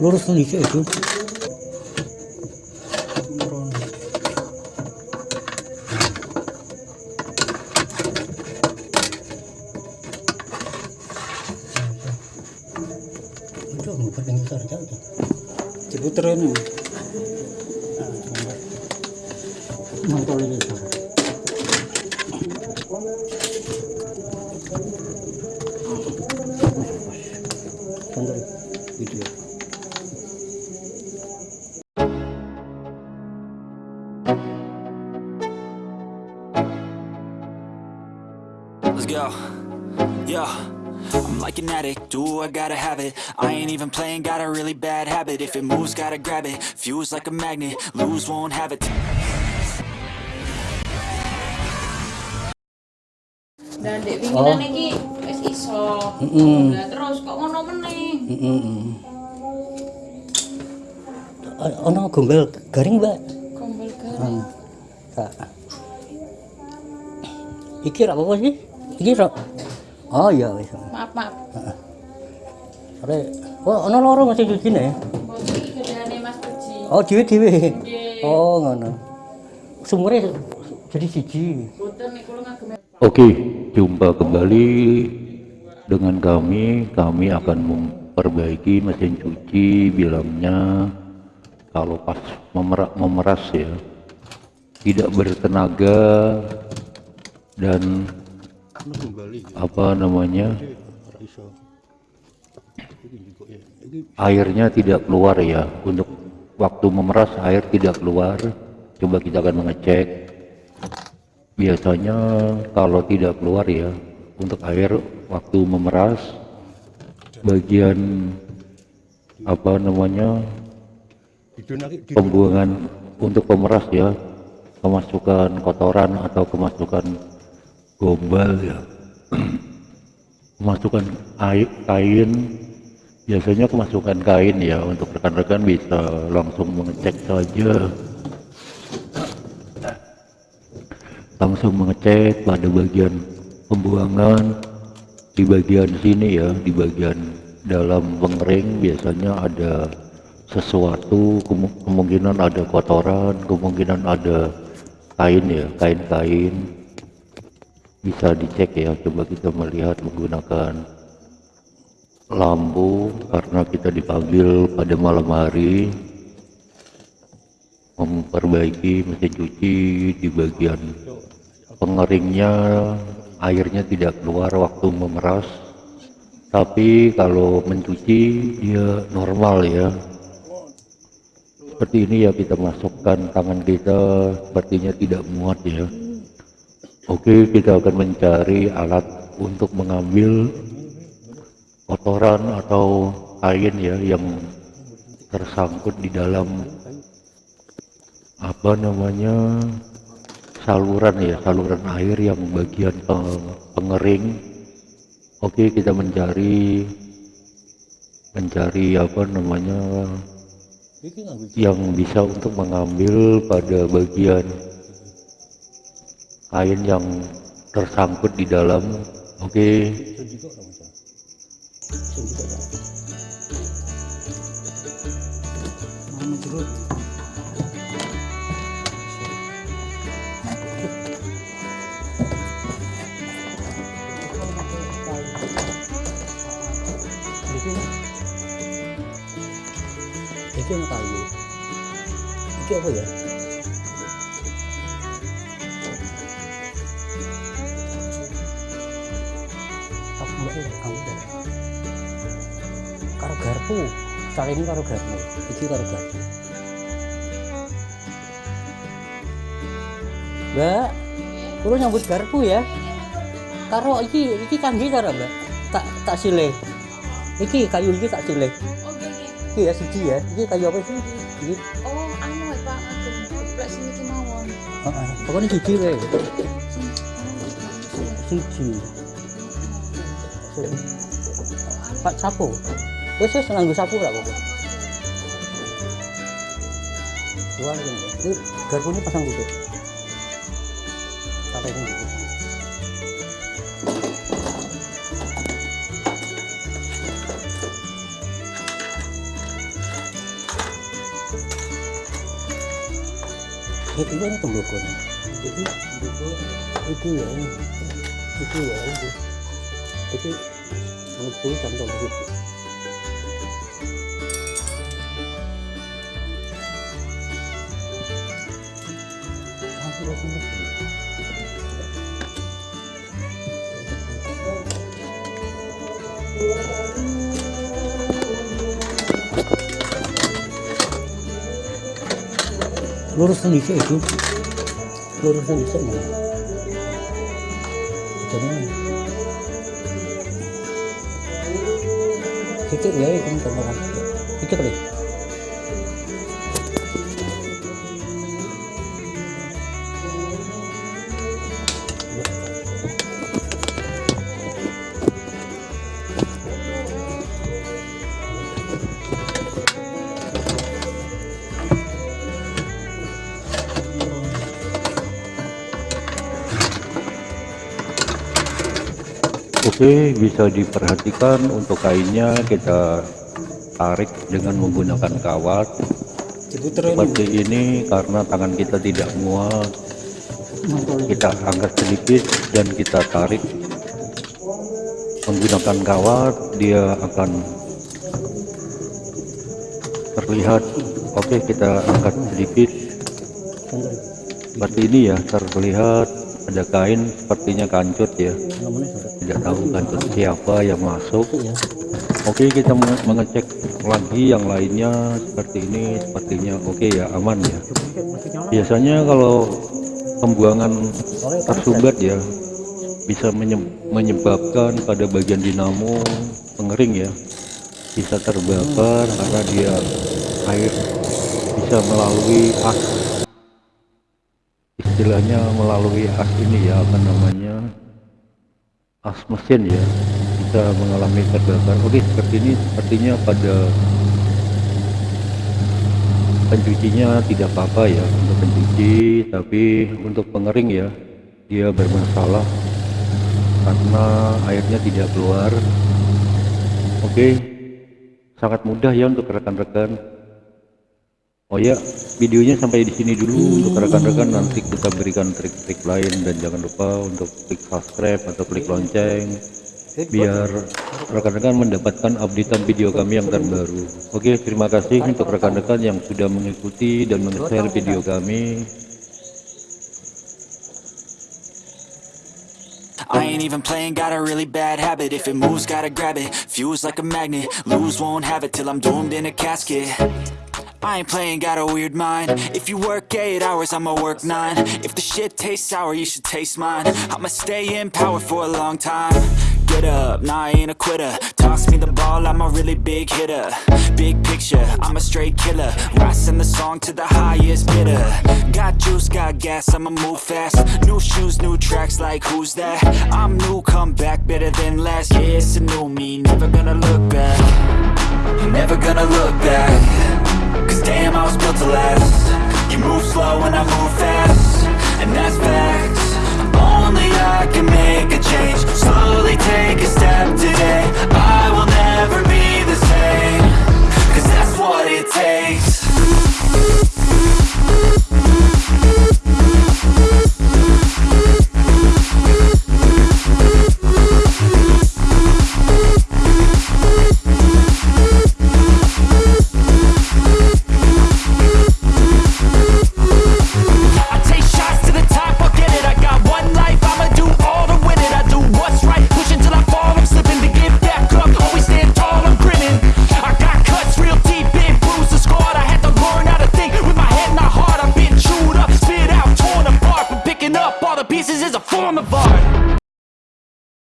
lurus tuh dikit itu. Diputer ini video Let's go. Yo. I'm like an addict, do I gotta have it I ain't even playing, got a really bad habit If it moves, gotta grab it, fuse like a magnet Lose, won't have it Dan dek winginan iki wis iso. Mm-mm. Lah terus kok ngono meneh? Mm-mm. O- ono gombel garing mbak Gombel garing. Hmm. tak iki ra apa sih iki oh iya wis. Maaf, maaf. Are, oh ono loro masih cuci nih Mbok iki gedane Mas Puji. oh dhewe dhewe Nggih. oh ngono. Sumurnya jadi siji niku ngagem. Oke, jumpa kembali dengan kami. Kami akan memperbaiki mesin cuci bilangnya kalau pas memeras, memeras ya. Tidak bertenaga dan apa namanya? Airnya tidak keluar ya. Untuk waktu memeras air tidak keluar. Coba kita akan mengecek. Biasanya kalau tidak keluar ya untuk air waktu memeras bagian apa namanya? Pembuangan untuk pemeras ya kemasukan kotoran atau kemasukan gombal ya. Kemasukan kain. Biasanya kemasukan kain ya untuk rekan-rekan bisa langsung mengecek saja. Langsung mengecek pada bagian pembuangan. Di bagian sini ya di bagian dalam pengering biasanya ada sesuatu kemu- kemungkinan ada kotoran kemungkinan ada kain ya kain-kain bisa dicek ya coba kita melihat menggunakan lampu karena kita dipanggil pada malam hari. Memperbaiki mesin cuci di bagian pengeringnya airnya tidak keluar waktu memeras. Tapi kalau mencuci dia normal ya. Seperti ini ya kita masukkan tangan kita sepertinya tidak muat ya oke kita akan mencari alat untuk mengambil kotoran atau kain ya yang tersangkut di dalam apa namanya saluran ya saluran air yang bagian pe- pengering. Oke kita mencari mencari apa namanya yang bisa untuk mengambil pada bagian kain yang tersangkut di dalam. Oke. Ya ya kamu karo garpu kali ini karo garpu iki karo garpu. Mbak kulo nyambut garpu ya? Karo iki iki kangge karo mbak tak tak silih. Iki kayu iki tak silih. Oh, iki ya siji ya iki kayu apa sih? Iki. Oh, anu ya Pak, geblek mawon. heeh pokoknya siji wae Sing Pak sapu. Wes wis nganggo sapu ra kok. Dua ini. Ini ni pasang dulu. Sampai ini dulu. ini tembokon. Jadi itu ya ini. Itu ya ini. 이렇게 저는 보이지 않는다고 모르겠어요 사실은 생각합니다 노릇은 있어 있어. 노릇은 있어 뭐. 저는 sikit ya itu sikit kali Oke, bisa diperhatikan untuk kainnya. Kita tarik dengan menggunakan kawat. Seperti ini karena tangan kita tidak muat. Kita angkat sedikit dan kita tarik. Menggunakan kawat, dia akan terlihat. Oke, kita angkat sedikit. Seperti ini ya, terlihat ada kain sepertinya kancut ya. Tidak tahu kancut siapa yang masuk. Oke kita menge- mengecek lagi yang lainnya seperti ini sepertinya oke ya aman ya biasanya kalau pembuangan tersumbat ya bisa menye- menyebabkan pada bagian dinamo pengering ya bisa terbakar karena dia air bisa melalui as istilahnya melalui as ini ya apa namanya as mesin ya bisa mengalami terbakar. Oke seperti ini sepertinya pada pencucinya tidak apa-apa ya untuk pencuci tapi untuk pengering ya dia bermasalah karena airnya tidak keluar. Oke sangat mudah ya untuk rekan-rekan oh ya videonya sampai di sini dulu untuk rekan-rekan nanti kita berikan trik-trik lain dan jangan lupa untuk klik subscribe atau klik lonceng biar rekan-rekan mendapatkan updatean video kami yang terbaru oke terima kasih untuk rekan-rekan yang sudah mengikuti dan meng-share video kami I ain't even playing, got a really bad habit. If it moves, gotta grab it. Fuse like a magnet, lose, won't have it till I'm doomed in a casket. I ain't playing, got a weird mind. If you work eight hours, I'ma work nine. If the shit tastes sour, you should taste mine. I'ma stay in power for a long time. Get up, nah, I ain't a quitter. Toss me the ball, I'm a really big hitter. Big picture, I'm a straight killer. Rising the song to the highest bidder. Got juice, got gas, I'ma move fast. New shoes, new tracks, like who's that? I'm new, come back better than last. Yeah, it's a new me, never gonna look back. Never gonna look back. Cause damn,